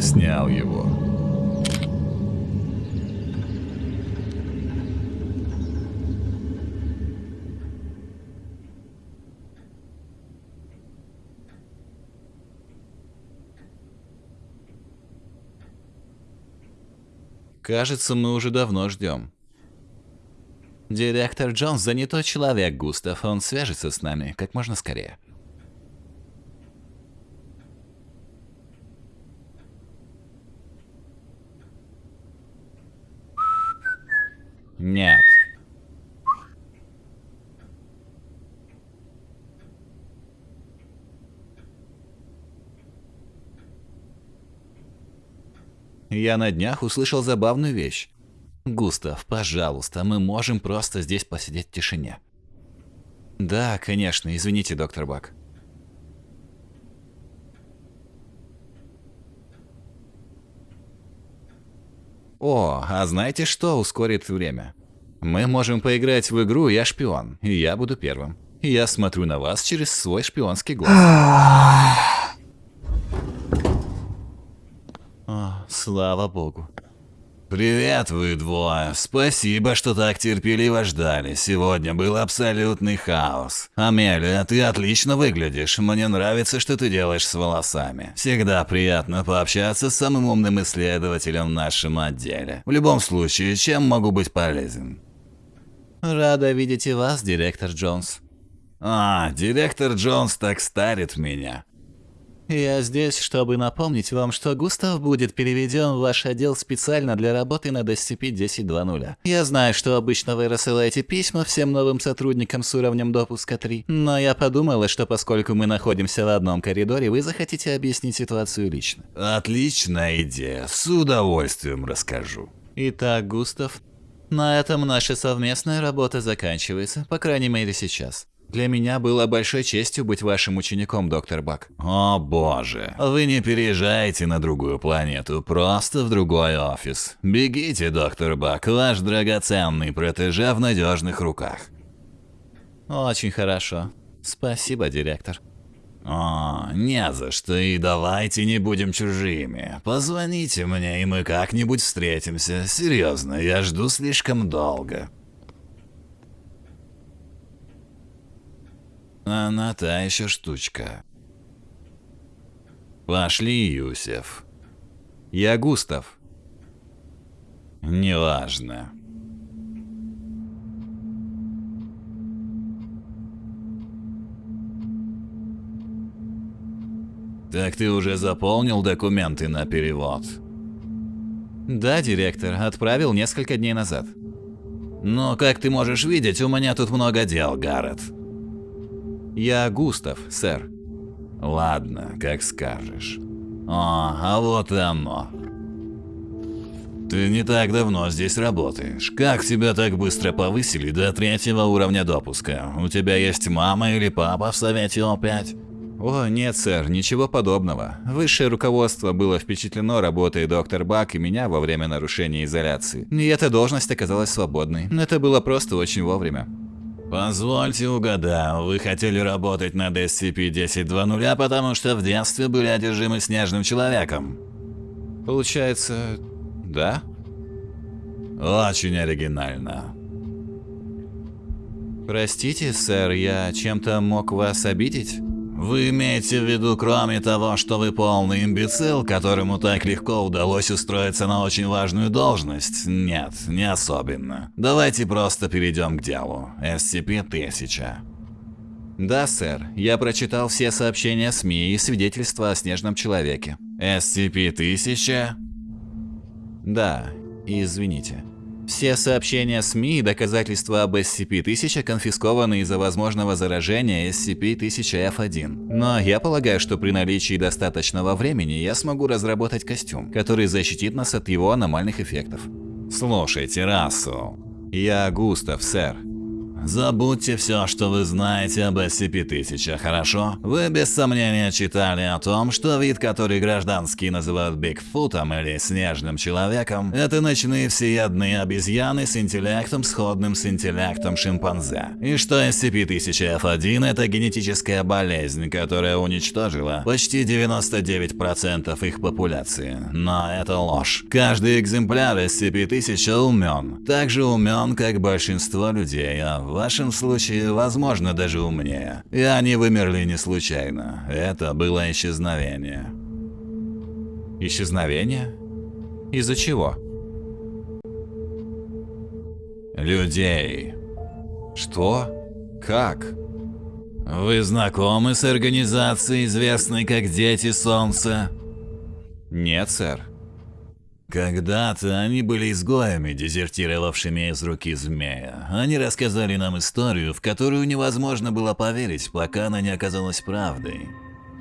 снял его. Кажется, мы уже давно ждем. Директор Джонс занятой человек, Густав. Он свяжется с нами как можно скорее. Нет. Я на днях услышал забавную вещь. Густав, пожалуйста, мы можем просто здесь посидеть в тишине. Да, конечно, извините, доктор Бак. О, а знаете что ускорит время? Мы можем поиграть в игру «Я шпион», и я буду первым. Я смотрю на вас через свой шпионский глаз. О, слава богу. Привет, вы двое. Спасибо, что так терпеливо ждали. Сегодня был абсолютный хаос. Амелия, ты отлично выглядишь. Мне нравится, что ты делаешь с волосами. Всегда приятно пообщаться с самым умным исследователем в нашем отделе. В любом случае, чем могу быть полезен? Рада видеть и вас, директор Джонс. А, директор Джонс так старит меня. Я здесь, чтобы напомнить вам, что Густав будет переведен в ваш отдел специально для работы над SCP-1020. Я знаю, что обычно вы рассылаете письма всем новым сотрудникам с уровнем допуска 3, но я подумала, что поскольку мы находимся в одном коридоре, вы захотите объяснить ситуацию лично. Отличная идея, с удовольствием расскажу. Итак, Густав, на этом наша совместная работа заканчивается, по крайней мере сейчас. Для меня было большой честью быть вашим учеником, доктор Бак. О боже, вы не переезжаете на другую планету, просто в другой офис. Бегите, доктор Бак, ваш драгоценный протеже в надежных руках. Очень хорошо. Спасибо, директор. О, не за что, и давайте не будем чужими. Позвоните мне, и мы как-нибудь встретимся. Серьезно, я жду слишком долго. Она та еще штучка. Пошли, Юсеф. Я Густав. Неважно. Так ты уже заполнил документы на перевод? Да, директор, отправил несколько дней назад. Но, как ты можешь видеть, у меня тут много дел, Гаррет. Я Густав, сэр. Ладно, как скажешь. О, а вот и оно. Ты не так давно здесь работаешь. Как тебя так быстро повысили до третьего уровня допуска? У тебя есть мама или папа в Совете О5? О, нет, сэр, ничего подобного. Высшее руководство было впечатлено работой доктор Бак и меня во время нарушения изоляции. И эта должность оказалась свободной. Это было просто очень вовремя. Позвольте угадаю, вы хотели работать над SCP-1020, потому что в детстве были одержимы снежным человеком? Получается, да? Очень оригинально. Простите, сэр, я чем-то мог вас обидеть? Вы имеете в виду, кроме того, что вы полный имбецил, которому так легко удалось устроиться на очень важную должность? Нет, не особенно. Давайте просто перейдем к делу. SCP-1000. Да, сэр. Я прочитал все сообщения СМИ и свидетельства о снежном человеке. SCP-1000? Да, извините. Все сообщения СМИ и доказательства об SCP-1000 конфискованы из-за возможного заражения SCP-1000-F1. Но я полагаю, что при наличии достаточного времени я смогу разработать костюм, который защитит нас от его аномальных эффектов. Слушайте, Рассел. Я Густав, сэр. Забудьте все, что вы знаете об SCP-1000, хорошо? Вы без сомнения читали о том, что вид, который гражданские называют Бигфутом или Снежным Человеком, это ночные всеядные обезьяны с интеллектом, сходным с интеллектом шимпанзе. И что SCP-1000-F1 это генетическая болезнь, которая уничтожила почти 99% их популяции. Но это ложь. Каждый экземпляр SCP-1000 умен. Так же умен, как большинство людей, а в вашем случае, возможно, даже умнее. И они вымерли не случайно. Это было исчезновение. Исчезновение? Из-за чего? Людей. Что? Как? Вы знакомы с организацией, известной как Дети Солнца? Нет, сэр. Когда-то они были изгоями, дезертировавшими из руки змея. Они рассказали нам историю, в которую невозможно было поверить, пока она не оказалась правдой.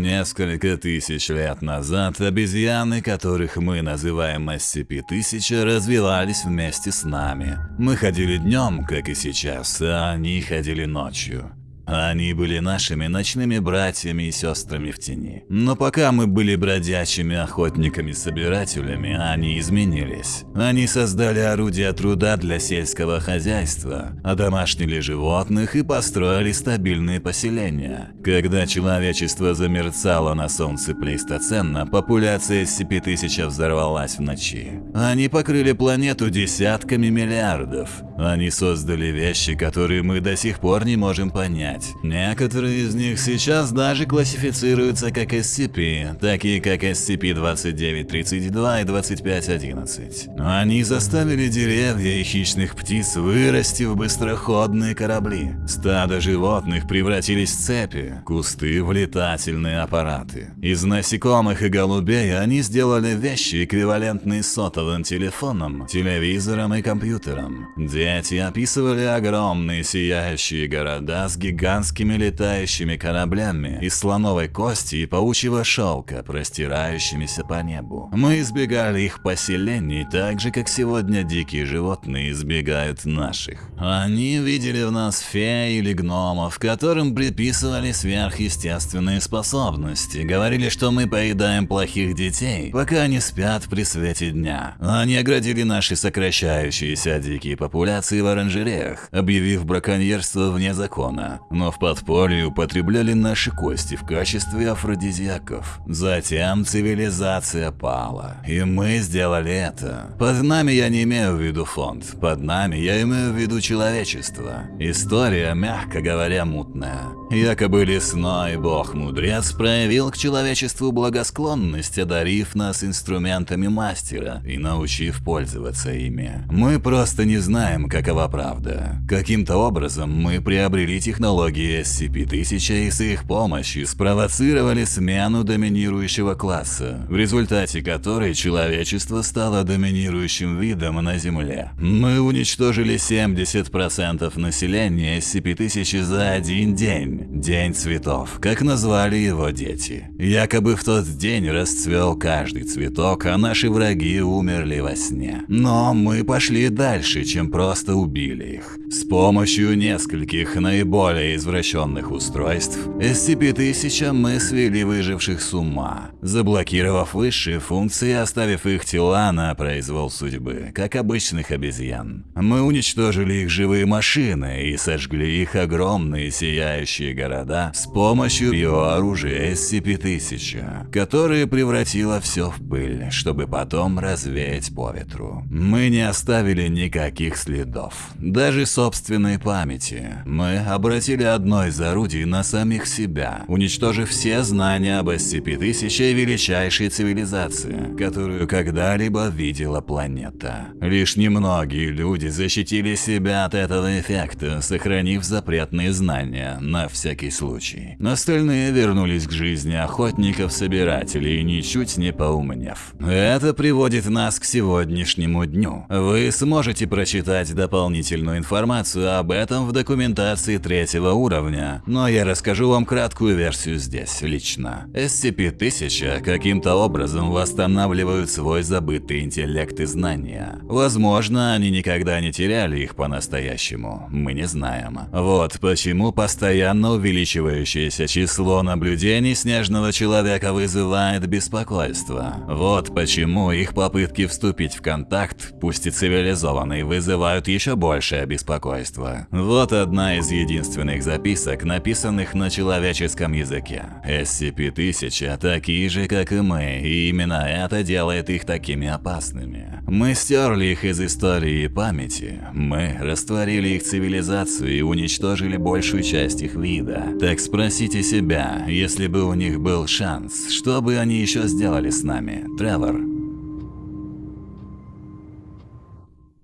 Несколько тысяч лет назад обезьяны, которых мы называем SCP-1000, развивались вместе с нами. Мы ходили днем, как и сейчас, а они ходили ночью. Они были нашими ночными братьями и сестрами в тени. Но пока мы были бродячими охотниками-собирателями, они изменились. Они создали орудия труда для сельского хозяйства, одомашнили животных и построили стабильные поселения. Когда человечество замерцало на солнце плейстоцена, популяция SCP-1000 взорвалась в ночи. Они покрыли планету десятками миллиардов. Они создали вещи, которые мы до сих пор не можем понять понять. Некоторые из них сейчас даже классифицируются как SCP, такие как SCP-2932 и 2511. Они заставили деревья и хищных птиц вырасти в быстроходные корабли. Стадо животных превратились в цепи, кусты в летательные аппараты. Из насекомых и голубей они сделали вещи, эквивалентные сотовым телефоном, телевизором и компьютером. Дети описывали огромные сияющие города с гигантскими гигантскими летающими кораблями из слоновой кости и паучьего шелка, простирающимися по небу. Мы избегали их поселений так же, как сегодня дикие животные избегают наших. Они видели в нас фей или гномов, которым приписывали сверхъестественные способности, говорили, что мы поедаем плохих детей, пока они спят при свете дня. Они оградили наши сокращающиеся дикие популяции в оранжереях, объявив браконьерство вне закона но в подполье употребляли наши кости в качестве афродизиаков. Затем цивилизация пала, и мы сделали это. Под нами я не имею в виду фонд, под нами я имею в виду человечество. История, мягко говоря, мутная. Якобы лесной бог-мудрец проявил к человечеству благосклонность, одарив нас инструментами мастера и научив пользоваться ими. Мы просто не знаем, какова правда. Каким-то образом мы приобрели технологию технологии SCP-1000 и с их помощью спровоцировали смену доминирующего класса, в результате которой человечество стало доминирующим видом на Земле. Мы уничтожили 70% населения SCP-1000 за один день, День цветов, как назвали его дети. Якобы в тот день расцвел каждый цветок, а наши враги умерли во сне. Но мы пошли дальше, чем просто убили их. С помощью нескольких наиболее извращенных устройств, SCP-1000 мы свели выживших с ума, заблокировав высшие функции, оставив их тела на произвол судьбы, как обычных обезьян. Мы уничтожили их живые машины и сожгли их огромные сияющие города с помощью биооружия SCP-1000, которое превратило все в пыль, чтобы потом развеять по ветру. Мы не оставили никаких следов, даже собственной памяти. Мы обратили обрушили одно из орудий на самих себя, уничтожив все знания об SCP-1000 и величайшей цивилизации, которую когда-либо видела планета. Лишь немногие люди защитили себя от этого эффекта, сохранив запретные знания на всякий случай. Остальные вернулись к жизни охотников-собирателей, ничуть не поумнев. Это приводит нас к сегодняшнему дню. Вы сможете прочитать дополнительную информацию об этом в документации третьего уровня, но я расскажу вам краткую версию здесь, лично. SCP-1000 каким-то образом восстанавливают свой забытый интеллект и знания. Возможно, они никогда не теряли их по-настоящему, мы не знаем. Вот почему постоянно увеличивающееся число наблюдений снежного человека вызывает беспокойство. Вот почему их попытки вступить в контакт, пусть и цивилизованный, вызывают еще большее беспокойство. Вот одна из единственных записок, написанных на человеческом языке. SCP-1000 такие же, как и мы, и именно это делает их такими опасными. Мы стерли их из истории и памяти, мы растворили их цивилизацию и уничтожили большую часть их вида. Так спросите себя, если бы у них был шанс, что бы они еще сделали с нами, Тревор?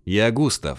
Я Густав.